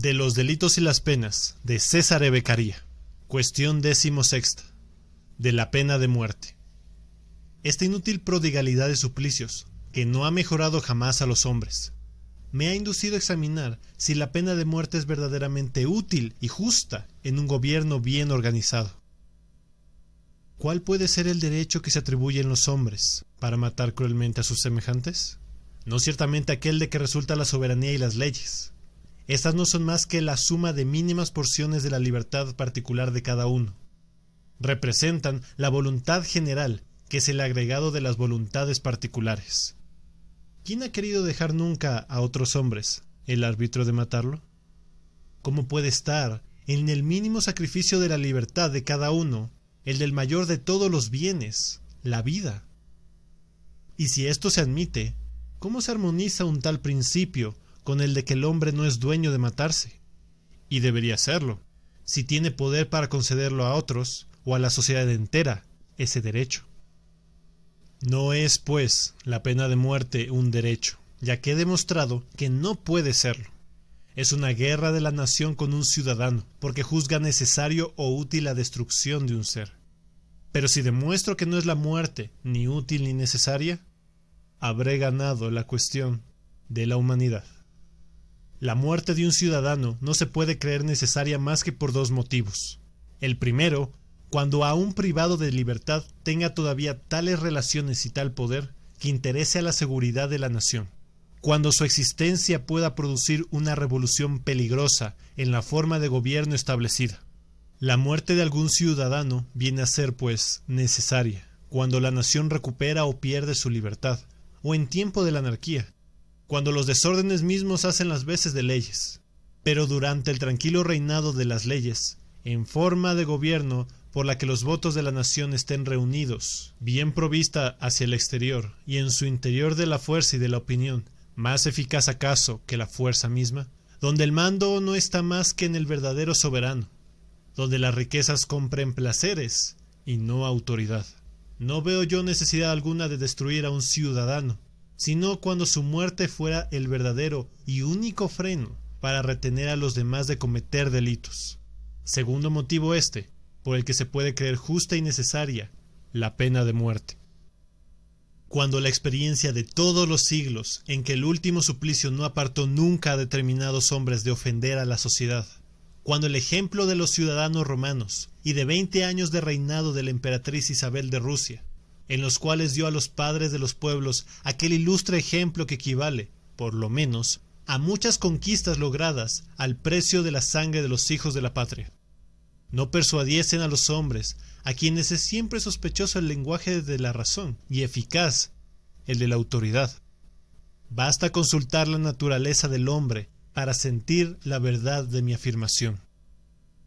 De los delitos y las penas de César E. Cuestión décimo sexta. De la pena de muerte. Esta inútil prodigalidad de suplicios, que no ha mejorado jamás a los hombres, me ha inducido a examinar si la pena de muerte es verdaderamente útil y justa en un gobierno bien organizado. ¿Cuál puede ser el derecho que se atribuye en los hombres para matar cruelmente a sus semejantes? No ciertamente aquel de que resulta la soberanía y las leyes. Estas no son más que la suma de mínimas porciones de la libertad particular de cada uno. Representan la voluntad general, que es el agregado de las voluntades particulares. ¿Quién ha querido dejar nunca a otros hombres el árbitro de matarlo? ¿Cómo puede estar en el mínimo sacrificio de la libertad de cada uno, el del mayor de todos los bienes, la vida? Y si esto se admite, ¿cómo se armoniza un tal principio con el de que el hombre no es dueño de matarse? Y debería serlo, si tiene poder para concederlo a otros o a la sociedad entera ese derecho. No es, pues, la pena de muerte un derecho, ya que he demostrado que no puede serlo. Es una guerra de la nación con un ciudadano, porque juzga necesario o útil la destrucción de un ser. Pero si demuestro que no es la muerte ni útil ni necesaria, habré ganado la cuestión de la humanidad. La muerte de un ciudadano no se puede creer necesaria más que por dos motivos. El primero cuando a un privado de libertad tenga todavía tales relaciones y tal poder que interese a la seguridad de la nación, cuando su existencia pueda producir una revolución peligrosa en la forma de gobierno establecida. La muerte de algún ciudadano viene a ser, pues, necesaria, cuando la nación recupera o pierde su libertad, o en tiempo de la anarquía, cuando los desórdenes mismos hacen las veces de leyes. Pero durante el tranquilo reinado de las leyes, en forma de gobierno por la que los votos de la nación estén reunidos, bien provista hacia el exterior y en su interior de la fuerza y de la opinión, más eficaz acaso que la fuerza misma, donde el mando no está más que en el verdadero soberano, donde las riquezas compren placeres y no autoridad. No veo yo necesidad alguna de destruir a un ciudadano, sino cuando su muerte fuera el verdadero y único freno para retener a los demás de cometer delitos. Segundo motivo este, por el que se puede creer justa y necesaria la pena de muerte. Cuando la experiencia de todos los siglos en que el último suplicio no apartó nunca a determinados hombres de ofender a la sociedad, cuando el ejemplo de los ciudadanos romanos y de veinte años de reinado de la emperatriz Isabel de Rusia, en los cuales dio a los padres de los pueblos aquel ilustre ejemplo que equivale, por lo menos, a muchas conquistas logradas al precio de la sangre de los hijos de la patria no persuadiesen a los hombres, a quienes es siempre sospechoso el lenguaje de la razón y eficaz el de la autoridad. Basta consultar la naturaleza del hombre para sentir la verdad de mi afirmación.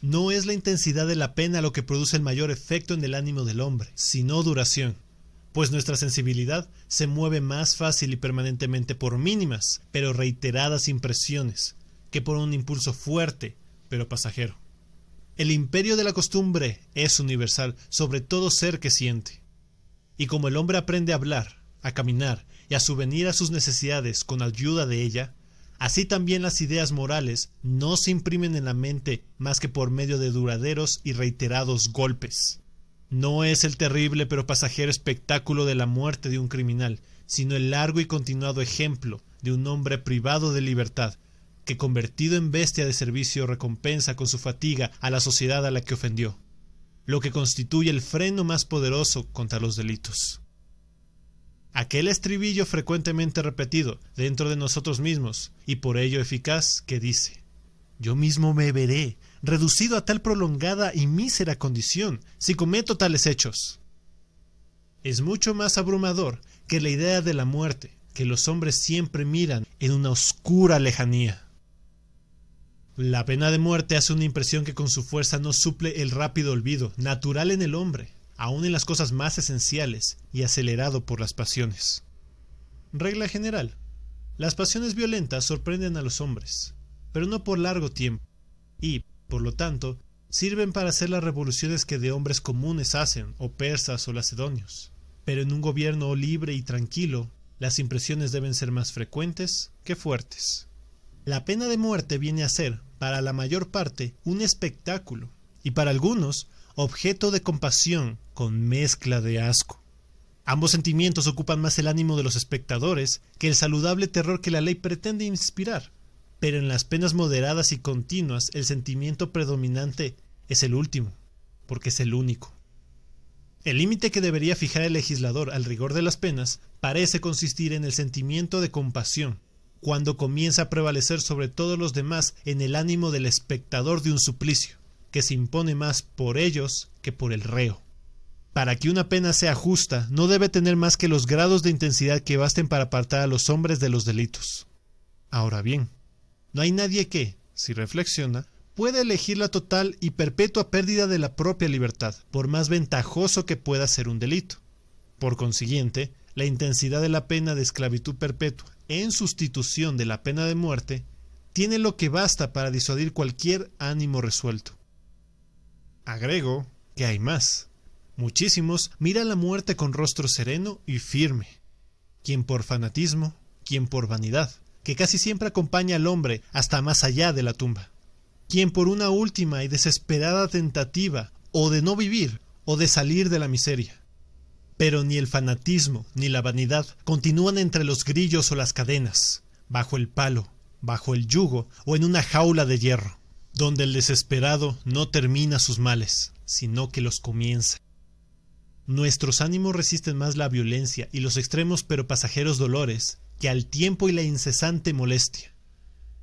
No es la intensidad de la pena lo que produce el mayor efecto en el ánimo del hombre, sino duración, pues nuestra sensibilidad se mueve más fácil y permanentemente por mínimas, pero reiteradas impresiones, que por un impulso fuerte, pero pasajero. El imperio de la costumbre es universal sobre todo ser que siente. Y como el hombre aprende a hablar, a caminar y a subvenir a sus necesidades con ayuda de ella, así también las ideas morales no se imprimen en la mente más que por medio de duraderos y reiterados golpes. No es el terrible pero pasajero espectáculo de la muerte de un criminal, sino el largo y continuado ejemplo de un hombre privado de libertad, que convertido en bestia de servicio recompensa con su fatiga a la sociedad a la que ofendió, lo que constituye el freno más poderoso contra los delitos. Aquel estribillo frecuentemente repetido dentro de nosotros mismos y por ello eficaz que dice Yo mismo me veré reducido a tal prolongada y mísera condición si cometo tales hechos. Es mucho más abrumador que la idea de la muerte que los hombres siempre miran en una oscura lejanía. La pena de muerte hace una impresión que con su fuerza no suple el rápido olvido, natural en el hombre, aun en las cosas más esenciales, y acelerado por las pasiones. Regla general. Las pasiones violentas sorprenden a los hombres, pero no por largo tiempo, y, por lo tanto, sirven para hacer las revoluciones que de hombres comunes hacen, o persas o lacedonios. Pero en un gobierno libre y tranquilo, las impresiones deben ser más frecuentes que fuertes. La pena de muerte viene a ser, para la mayor parte, un espectáculo, y para algunos, objeto de compasión con mezcla de asco. Ambos sentimientos ocupan más el ánimo de los espectadores que el saludable terror que la ley pretende inspirar, pero en las penas moderadas y continuas el sentimiento predominante es el último, porque es el único. El límite que debería fijar el legislador al rigor de las penas parece consistir en el sentimiento de compasión, cuando comienza a prevalecer sobre todos los demás en el ánimo del espectador de un suplicio, que se impone más por ellos que por el reo. Para que una pena sea justa, no debe tener más que los grados de intensidad que basten para apartar a los hombres de los delitos. Ahora bien, no hay nadie que, si reflexiona, pueda elegir la total y perpetua pérdida de la propia libertad, por más ventajoso que pueda ser un delito. Por consiguiente, la intensidad de la pena de esclavitud perpetua, en sustitución de la pena de muerte, tiene lo que basta para disuadir cualquier ánimo resuelto. Agrego que hay más muchísimos miran la muerte con rostro sereno y firme, quien por fanatismo, quien por vanidad, que casi siempre acompaña al hombre hasta más allá de la tumba, quien por una última y desesperada tentativa o de no vivir o de salir de la miseria. Pero ni el fanatismo ni la vanidad continúan entre los grillos o las cadenas, bajo el palo, bajo el yugo o en una jaula de hierro, donde el desesperado no termina sus males, sino que los comienza. Nuestros ánimos resisten más la violencia y los extremos pero pasajeros dolores que al tiempo y la incesante molestia,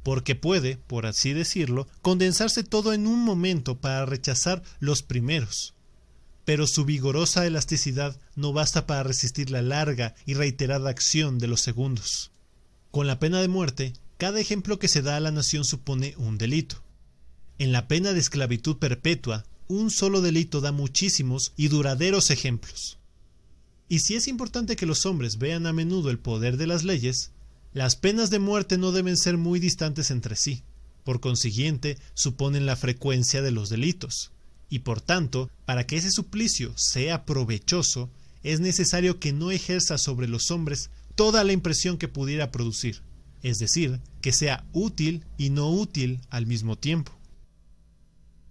porque puede, por así decirlo, condensarse todo en un momento para rechazar los primeros. Pero su vigorosa elasticidad no basta para resistir la larga y reiterada acción de los segundos. Con la pena de muerte, cada ejemplo que se da a la nación supone un delito. En la pena de esclavitud perpetua, un solo delito da muchísimos y duraderos ejemplos. Y si es importante que los hombres vean a menudo el poder de las leyes, las penas de muerte no deben ser muy distantes entre sí, por consiguiente suponen la frecuencia de los delitos, y por tanto, para que ese suplicio sea provechoso, es necesario que no ejerza sobre los hombres toda la impresión que pudiera producir, es decir, que sea útil y no útil al mismo tiempo.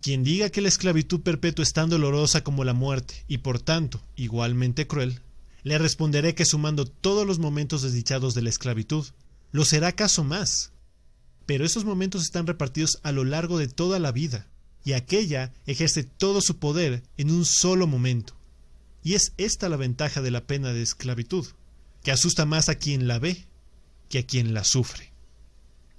Quien diga que la esclavitud perpetua es tan dolorosa como la muerte, y por tanto igualmente cruel, le responderé que sumando todos los momentos desdichados de la esclavitud, lo será acaso más. Pero esos momentos están repartidos a lo largo de toda la vida, y aquella ejerce todo su poder en un solo momento. Y es esta la ventaja de la pena de esclavitud, que asusta más a quien la ve que a quien la sufre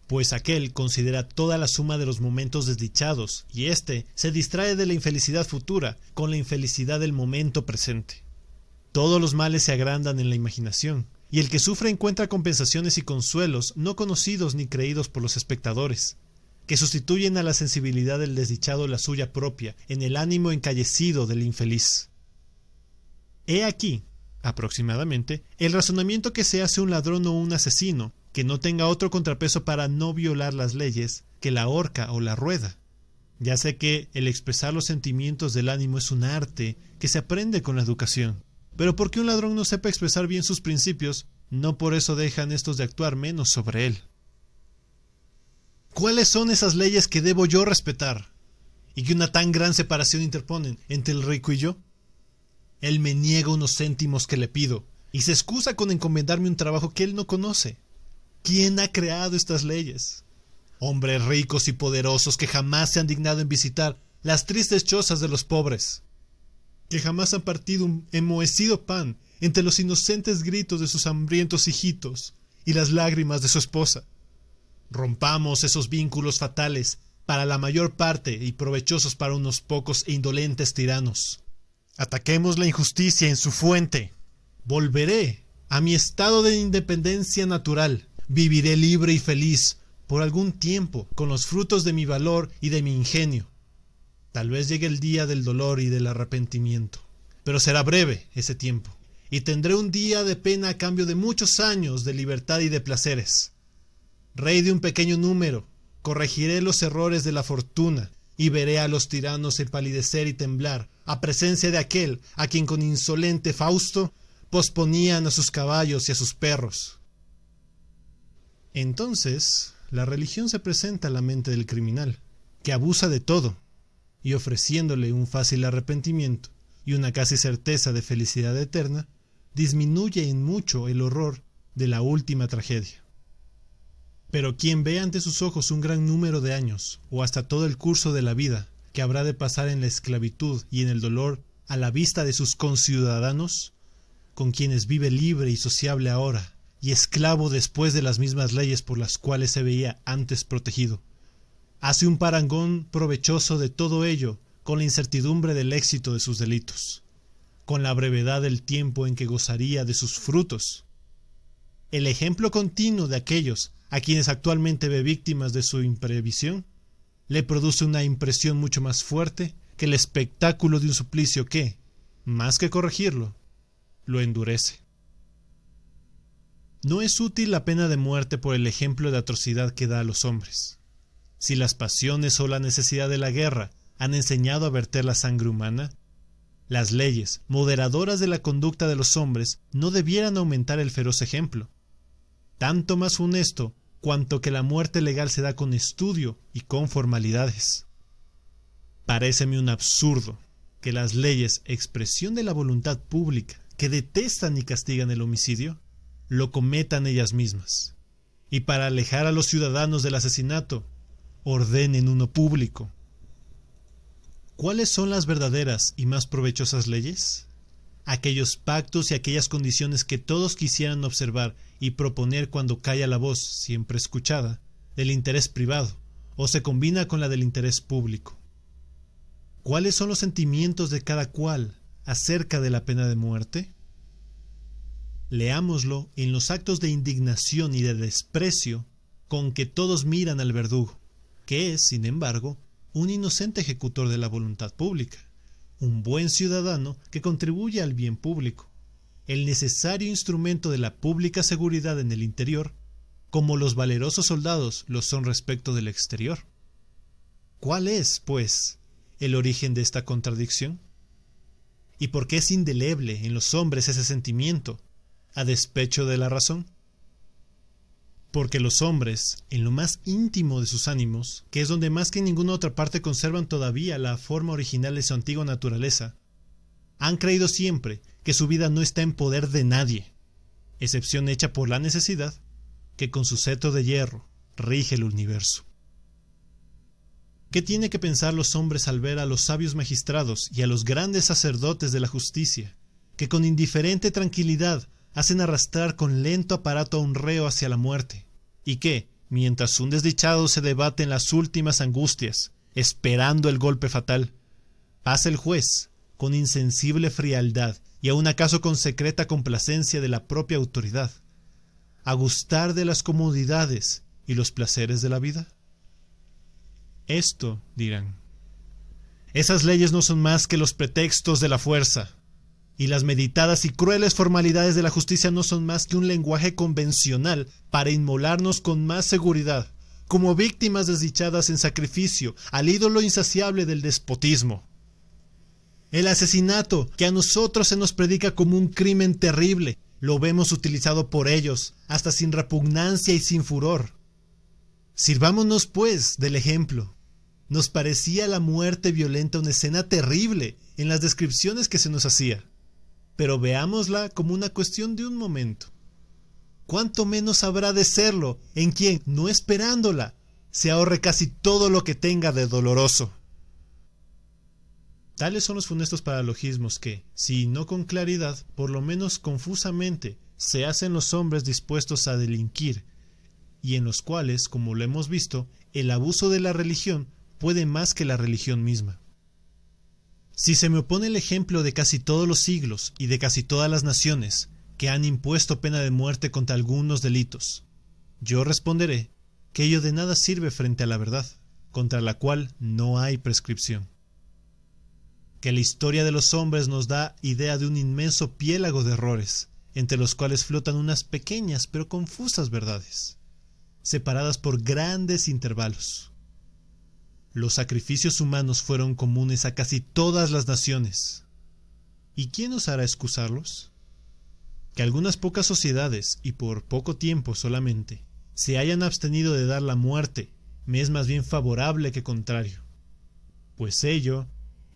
pues aquel considera toda la suma de los momentos desdichados, y éste se distrae de la infelicidad futura con la infelicidad del momento presente. Todos los males se agrandan en la imaginación, y el que sufre encuentra compensaciones y consuelos no conocidos ni creídos por los espectadores, que sustituyen a la sensibilidad del desdichado la suya propia en el ánimo encallecido del infeliz. He aquí, aproximadamente, el razonamiento que se hace un ladrón o un asesino que no tenga otro contrapeso para no violar las leyes que la horca o la rueda. Ya sé que el expresar los sentimientos del ánimo es un arte que se aprende con la educación, pero porque un ladrón no sepa expresar bien sus principios, no por eso dejan estos de actuar menos sobre él. ¿Cuáles son esas leyes que debo yo respetar? y que una tan gran separación interponen entre el rico y yo? Él me niega unos céntimos que le pido, y se excusa con encomendarme un trabajo que él no conoce. ¿Quién ha creado estas leyes? Hombres ricos y poderosos que jamás se han dignado en visitar las tristes chozas de los pobres, que jamás han partido un enmohecido pan entre los inocentes gritos de sus hambrientos hijitos y las lágrimas de su esposa. Rompamos esos vínculos fatales para la mayor parte y provechosos para unos pocos e indolentes tiranos. Ataquemos la injusticia en su fuente. Volveré a mi estado de independencia natural viviré libre y feliz por algún tiempo con los frutos de mi valor y de mi ingenio. Tal vez llegue el día del dolor y del arrepentimiento, pero será breve ese tiempo, y tendré un día de pena a cambio de muchos años de libertad y de placeres. Rey de un pequeño número, corregiré los errores de la fortuna, y veré a los tiranos empalidecer y temblar, a presencia de aquel a quien con insolente Fausto posponían a sus caballos y a sus perros. Entonces la religión se presenta a la mente del criminal, que abusa de todo, y ofreciéndole un fácil arrepentimiento y una casi certeza de felicidad eterna, disminuye en mucho el horror de la última tragedia. Pero quien ve ante sus ojos un gran número de años, o hasta todo el curso de la vida, que habrá de pasar en la esclavitud y en el dolor a la vista de sus conciudadanos, con quienes vive libre y sociable ahora, y esclavo después de las mismas leyes por las cuales se veía antes protegido. Hace un parangón provechoso de todo ello con la incertidumbre del éxito de sus delitos, con la brevedad del tiempo en que gozaría de sus frutos. El ejemplo continuo de aquellos a quienes actualmente ve víctimas de su imprevisión le produce una impresión mucho más fuerte que el espectáculo de un suplicio que, más que corregirlo, lo endurece. No es útil la pena de muerte por el ejemplo de atrocidad que da a los hombres. Si las pasiones o la necesidad de la guerra han enseñado a verter la sangre humana, las leyes moderadoras de la conducta de los hombres no debieran aumentar el feroz ejemplo. Tanto más funesto cuanto que la muerte legal se da con estudio y con formalidades. Paréceme un absurdo que las leyes, expresión de la voluntad pública, que detestan y castigan el homicidio, lo cometan ellas mismas, y para alejar a los ciudadanos del asesinato, ordenen uno público. ¿Cuáles son las verdaderas y más provechosas leyes? Aquellos pactos y aquellas condiciones que todos quisieran observar y proponer cuando calla la voz, siempre escuchada, del interés privado, o se combina con la del interés público ¿Cuáles son los sentimientos de cada cual acerca de la pena de muerte? Leámoslo en los actos de indignación y de desprecio con que todos miran al verdugo, que es, sin embargo, un inocente ejecutor de la voluntad pública, un buen ciudadano que contribuye al bien público, el necesario instrumento de la pública seguridad en el interior, como los valerosos soldados lo son respecto del exterior. ¿Cuál es, pues, el origen de esta contradicción? ¿Y por qué es indeleble en los hombres ese sentimiento, a despecho de la razón? Porque los hombres, en lo más íntimo de sus ánimos, que es donde más que en ninguna otra parte conservan todavía la forma original de su antigua naturaleza, han creído siempre que su vida no está en poder de nadie, excepción hecha por la necesidad, que con su cetro de hierro rige el universo. ¿Qué tiene que pensar los hombres al ver a los sabios magistrados y a los grandes sacerdotes de la justicia, que con indiferente tranquilidad hacen arrastrar con lento aparato a un reo hacia la muerte, y que, mientras un desdichado se debate en las últimas angustias, esperando el golpe fatal, pasa el juez, con insensible frialdad y aun acaso con secreta complacencia de la propia autoridad, a gustar de las comodidades y los placeres de la vida? Esto, dirán. Esas leyes no son más que los pretextos de la fuerza, y las meditadas y crueles formalidades de la justicia no son más que un lenguaje convencional para inmolarnos con más seguridad, como víctimas desdichadas en sacrificio al ídolo insaciable del despotismo. El asesinato, que a nosotros se nos predica como un crimen terrible, lo vemos utilizado por ellos, hasta sin repugnancia y sin furor. Sirvámonos, pues, del ejemplo. Nos parecía la muerte violenta una escena terrible en las descripciones que se nos hacía, pero veámosla como una cuestión de un momento. ¿Cuánto menos habrá de serlo en quien, no esperándola, se ahorre casi todo lo que tenga de doloroso? Tales son los funestos paralogismos que, si no con claridad, por lo menos confusamente, se hacen los hombres dispuestos a delinquir, y en los cuales, como lo hemos visto, el abuso de la religión puede más que la religión misma. Si se me opone el ejemplo de casi todos los siglos y de casi todas las naciones que han impuesto pena de muerte contra algunos delitos, yo responderé que ello de nada sirve frente a la verdad, contra la cual no hay prescripción. Que la historia de los hombres nos da idea de un inmenso piélago de errores, entre los cuales flotan unas pequeñas pero confusas verdades, separadas por grandes intervalos los sacrificios humanos fueron comunes a casi todas las naciones. ¿Y quién os hará excusarlos? Que algunas pocas sociedades, y por poco tiempo solamente, se hayan abstenido de dar la muerte me es más bien favorable que contrario, pues ello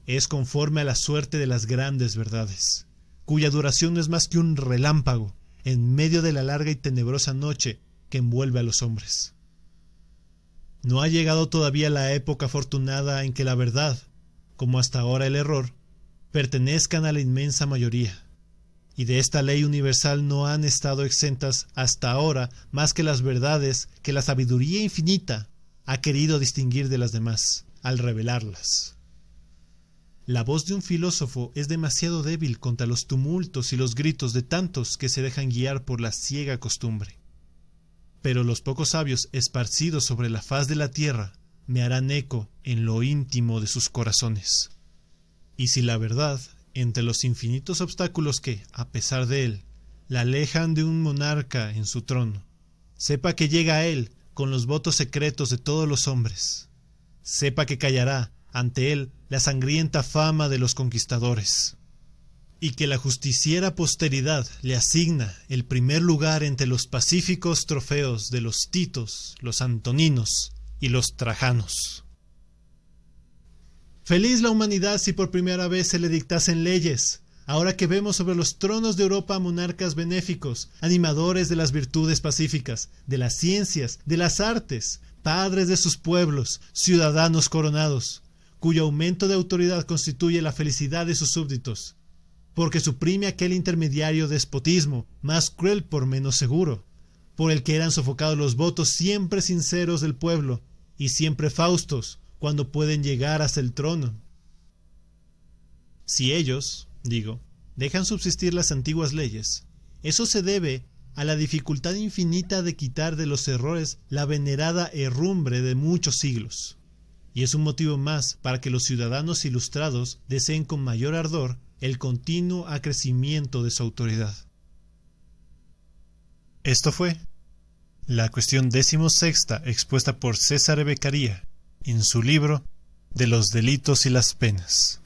es conforme a la suerte de las grandes verdades, cuya duración no es más que un relámpago en medio de la larga y tenebrosa noche que envuelve a los hombres. No ha llegado todavía la época afortunada en que la verdad, como hasta ahora el error, pertenezcan a la inmensa mayoría, y de esta ley universal no han estado exentas hasta ahora más que las verdades que la sabiduría infinita ha querido distinguir de las demás al revelarlas. La voz de un filósofo es demasiado débil contra los tumultos y los gritos de tantos que se dejan guiar por la ciega costumbre. Pero los pocos sabios esparcidos sobre la faz de la tierra me harán eco en lo íntimo de sus corazones. Y si la verdad, entre los infinitos obstáculos que, a pesar de él, la alejan de un monarca en su trono, sepa que llega a él con los votos secretos de todos los hombres, sepa que callará ante él la sangrienta fama de los conquistadores, y que la justiciera posteridad le asigna el primer lugar entre los pacíficos trofeos de los Titos, los Antoninos y los Trajanos. Feliz la humanidad si por primera vez se le dictasen leyes, ahora que vemos sobre los tronos de Europa monarcas benéficos, animadores de las virtudes pacíficas, de las ciencias, de las artes, padres de sus pueblos, ciudadanos coronados, cuyo aumento de autoridad constituye la felicidad de sus súbditos, porque suprime aquel intermediario despotismo, más cruel por menos seguro, por el que eran sofocados los votos siempre sinceros del pueblo, y siempre faustos, cuando pueden llegar hasta el trono. Si ellos, digo, dejan subsistir las antiguas leyes, eso se debe a la dificultad infinita de quitar de los errores la venerada herrumbre de muchos siglos y es un motivo más para que los ciudadanos ilustrados deseen con mayor ardor el continuo acrecimiento de su autoridad. Esto fue la cuestión sexta expuesta por César Beccaría en su libro De los delitos y las penas.